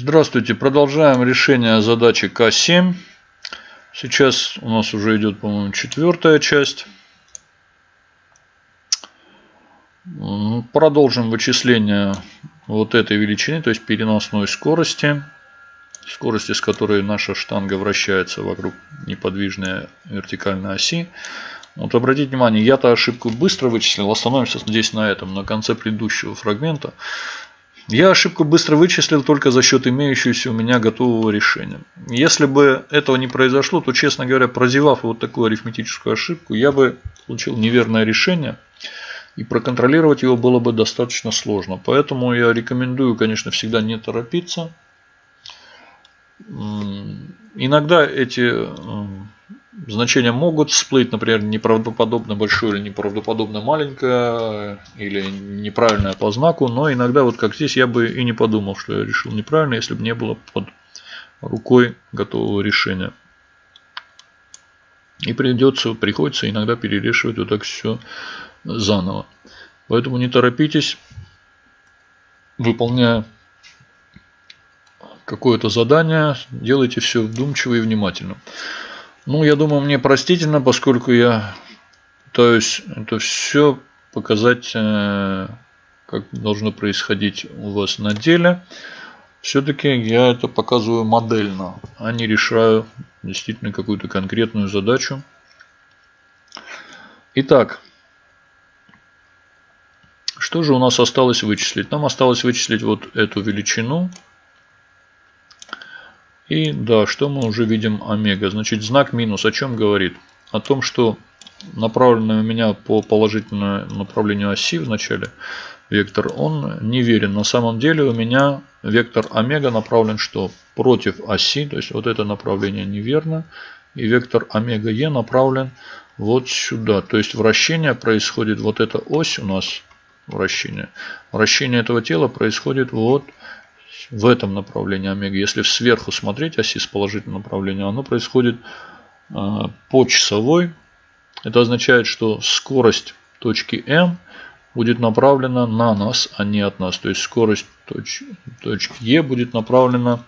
Здравствуйте, продолжаем решение задачи К7. Сейчас у нас уже идет, по-моему, четвертая часть. Продолжим вычисление вот этой величины, то есть переносной скорости. Скорости, с которой наша штанга вращается вокруг неподвижной вертикальной оси. Вот обратите внимание, я-то ошибку быстро вычислил. Остановимся здесь на этом, на конце предыдущего фрагмента. Я ошибку быстро вычислил только за счет имеющегося у меня готового решения. Если бы этого не произошло, то, честно говоря, прозевав вот такую арифметическую ошибку, я бы получил неверное решение. И проконтролировать его было бы достаточно сложно. Поэтому я рекомендую, конечно, всегда не торопиться. Иногда эти значения могут всплыть, например, неправдоподобно большое или неправдоподобно маленькое, или неправильное по знаку, но иногда, вот как здесь, я бы и не подумал, что я решил неправильно, если бы не было под рукой готового решения. И придется, приходится иногда перерешивать вот так все заново. Поэтому не торопитесь, выполняя какое-то задание, делайте все вдумчиво и внимательно. Ну, я думаю, мне простительно, поскольку я пытаюсь это все показать, э, как должно происходить у вас на деле. Все-таки я это показываю модельно, а не решаю действительно какую-то конкретную задачу. Итак, что же у нас осталось вычислить? Нам осталось вычислить вот эту величину и да, что мы уже видим омега? Значит, знак минус о чем говорит? О том, что направленный у меня по положительному направлению оси в начале вектор, он неверен. На самом деле у меня вектор омега направлен что? Против оси, то есть вот это направление неверно. И вектор омега е направлен вот сюда. То есть вращение происходит, вот эта ось у нас вращение. Вращение этого тела происходит вот в этом направлении омега. Если сверху смотреть оси с положительным направлением, оно происходит а, по часовой. Это означает, что скорость точки М будет направлена на нас, а не от нас. То есть скорость точ, точки Е будет направлена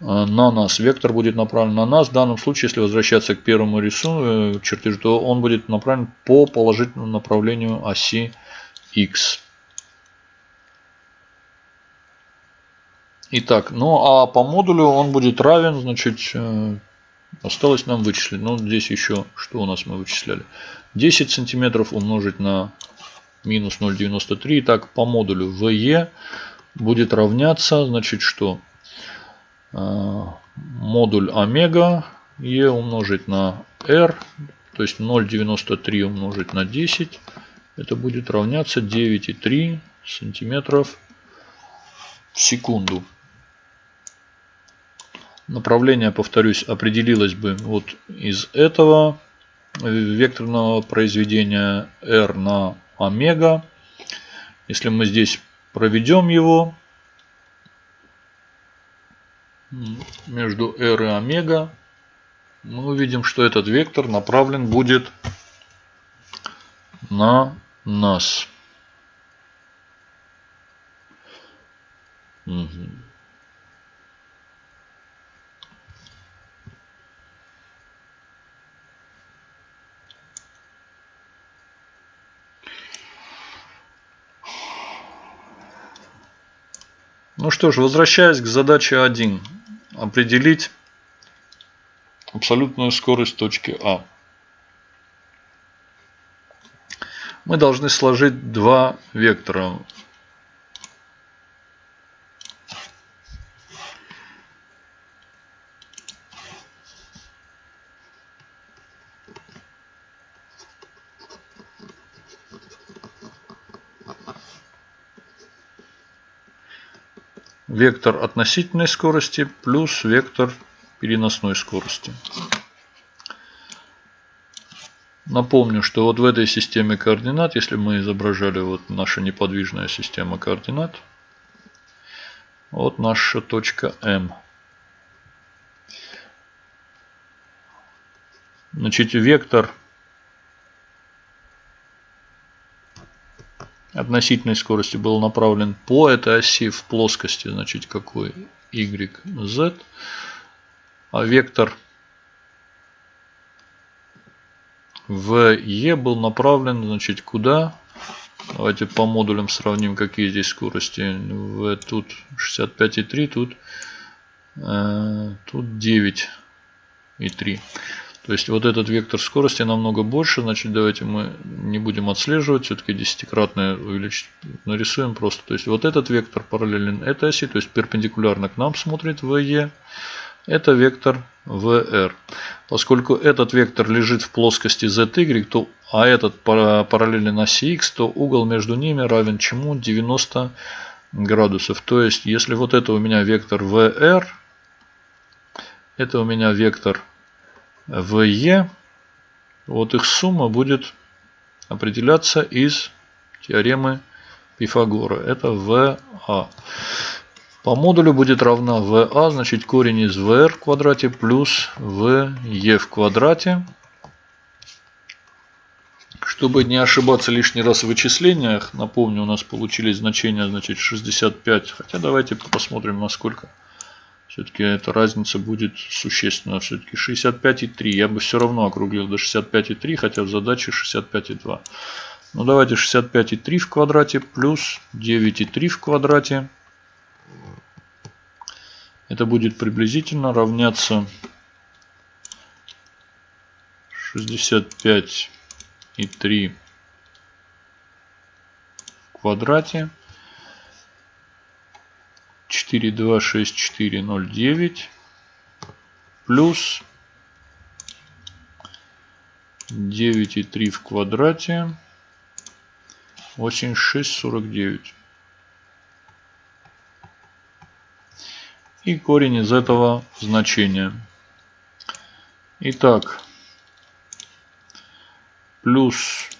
а, на нас. Вектор будет направлен на нас. В данном случае, если возвращаться к первому рисунку, э, чертежу, то он будет направлен по положительному направлению оси X. Итак, ну а по модулю он будет равен, значит, э, осталось нам вычислить. Ну, здесь еще, что у нас мы вычисляли? 10 сантиметров умножить на минус 0,93. Итак, по модулю VE будет равняться, значит, что? Э, модуль омега E умножить на R, то есть 0,93 умножить на 10. Это будет равняться 9,3 сантиметров в секунду. Направление, повторюсь, определилось бы вот из этого векторного произведения R на омега. Если мы здесь проведем его между R и омега, мы увидим, что этот вектор направлен будет на нас. Угу. Ну что ж, возвращаясь к задаче 1. Определить абсолютную скорость точки А. Мы должны сложить два вектора. Вектор относительной скорости плюс вектор переносной скорости. Напомню, что вот в этой системе координат, если мы изображали вот наша неподвижная система координат, вот наша точка М. Значит, вектор относительной скорости был направлен по этой оси в плоскости, значит, какой y, z. А вектор в e был направлен, значит, куда? Давайте по модулям сравним, какие здесь скорости. В тут 65,3, тут, э, тут 9,3. То есть вот этот вектор скорости намного больше. Значит, давайте мы не будем отслеживать. Все-таки десятикратное увеличить. Нарисуем просто. То есть вот этот вектор параллелен этой оси. То есть перпендикулярно к нам смотрит VE. Это вектор VR. Поскольку этот вектор лежит в плоскости ZY, то, а этот параллелен оси X, то угол между ними равен чему? 90 градусов. То есть, если вот это у меня вектор VR, это у меня вектор в Е, вот их сумма будет определяться из теоремы Пифагора. Это ВА. По модулю будет равна ВА, значит корень из ВР в квадрате плюс ВЕ в квадрате. Чтобы не ошибаться лишний раз в вычислениях, напомню, у нас получились значения значит 65. Хотя давайте посмотрим насколько. Все-таки эта разница будет существенна. Все-таки 65,3. Я бы все равно округлил до 65,3, хотя в задаче 65,2. Ну давайте 65,3 в квадрате плюс 9,3 в квадрате. Это будет приблизительно равняться 65,3 в квадрате 42649 плюс 9,3 в квадрате 8649. И корень из этого значения. Итак, плюс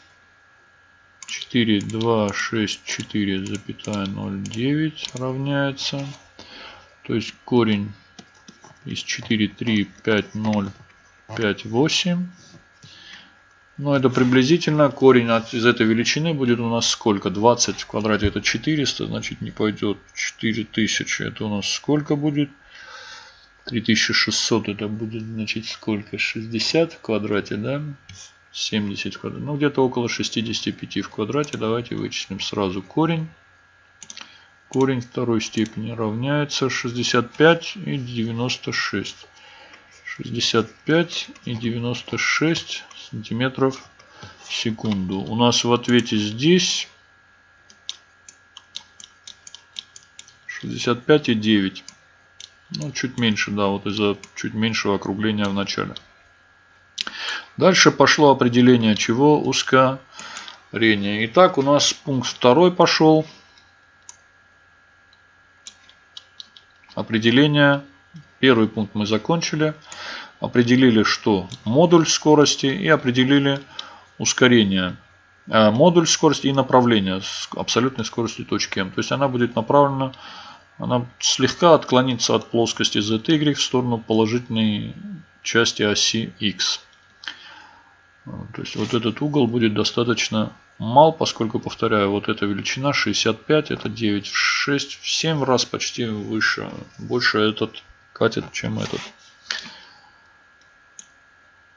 4, 2, 6, 4, запятая 0, 9 равняется. То есть корень из 4, 3, 5, 0, 5, 8. Но это приблизительно корень от, из этой величины будет у нас сколько? 20 в квадрате это 400, значит не пойдет 4000. Это у нас сколько будет? 3600 это будет значит сколько? 60 в квадрате, да? 70 в квадрате. Ну, где-то около 65 в квадрате. Давайте вычислим сразу корень. Корень второй степени равняется 65 и 96. 65 и 96 сантиметров в секунду. У нас в ответе здесь 65 и 9. Ну, чуть меньше, да, вот из-за чуть меньшего округления в начале. Дальше пошло определение чего? Ускорение. Итак, у нас пункт второй пошел. Определение. Первый пункт мы закончили. Определили, что модуль скорости и определили ускорение. Э, модуль скорости и направление с абсолютной скоростью точки М. То есть она будет направлена, она слегка отклонится от плоскости ZY в сторону положительной части оси X. То есть вот этот угол будет достаточно мал, поскольку, повторяю, вот эта величина 65, это 9 в 6, в 7 раз почти выше. Больше этот катет, чем этот.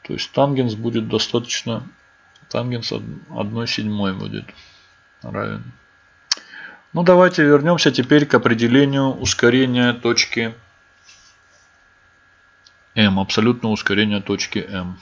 То есть тангенс будет достаточно, тангенс 1 седьмой будет равен. Ну давайте вернемся теперь к определению ускорения точки М, абсолютного ускорения точки М.